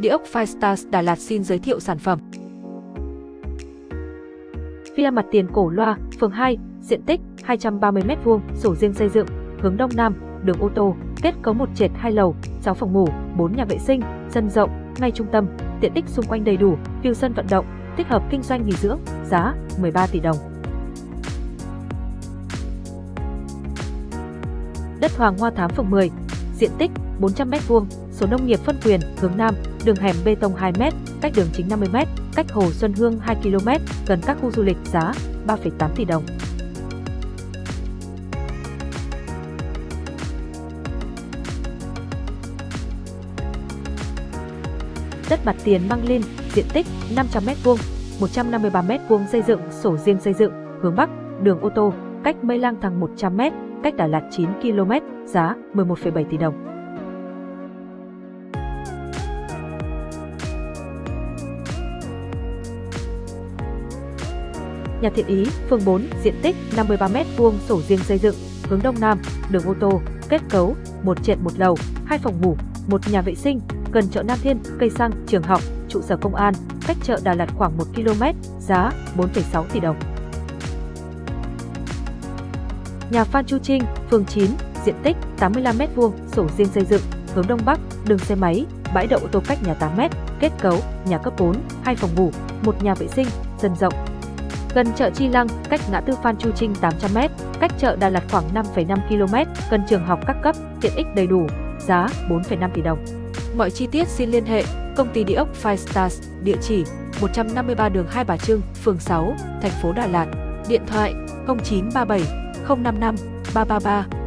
Địa ốc Firestars Đà Lạt xin giới thiệu sản phẩm. Via mặt tiền cổ loa, phường 2, diện tích 230m2, sổ riêng xây dựng, hướng đông nam, đường ô tô, kết cấu một trệt hai lầu, 6 phòng ngủ, 4 nhà vệ sinh, sân rộng, ngay trung tâm, tiện ích xung quanh đầy đủ, view sân vận động, tích hợp kinh doanh nghỉ dưỡng, giá 13 tỷ đồng. Đất Hoàng Hoa Thám phường 10, diện tích 400m2, số nông nghiệp phân quyền, hướng Nam, đường hẻm bê tông 2m, cách đường chính 50m, cách Hồ Xuân Hương 2 km, gần các khu du lịch giá 3,8 tỷ đồng. Đất mặt tiền Măng Linh, diện tích 500m2, 153m2 xây dựng, sổ riêng xây dựng, hướng Bắc, đường ô tô, cách Mây Lang Thằng 100m, cách Đà Lạt 9 km, giá 11,7 tỷ đồng. Nhà Thiện Ý, phường 4, diện tích 53m2, sổ riêng xây dựng, hướng Đông Nam, đường ô tô, kết cấu, một trệt một lầu, hai phòng ngủ, một nhà vệ sinh, gần chợ Nam Thiên, cây xăng, trường học, trụ sở công an, cách chợ Đà Lạt khoảng 1 km, giá 4,6 tỷ đồng. Nhà Phan Chu Trinh, phường 9, diện tích 85m2, sổ riêng xây dựng, hướng Đông Bắc, đường xe máy, bãi đậu ô tô cách nhà 8m, kết cấu, nhà cấp 4, hai phòng ngủ, một nhà vệ sinh, sân rộng, gần chợ Chi Lăng, cách ngã tư Phan Chu Trinh 800m, cách chợ Đà Lạt khoảng 5,5 km, gần trường học các cấp, tiện ích đầy đủ, giá 4,5 tỷ đồng. Mọi chi tiết xin liên hệ công ty địa ốc Five Stars, địa chỉ 153 đường Hai Bà Trưng, phường 6, thành phố Đà Lạt, điện thoại 0937 055 333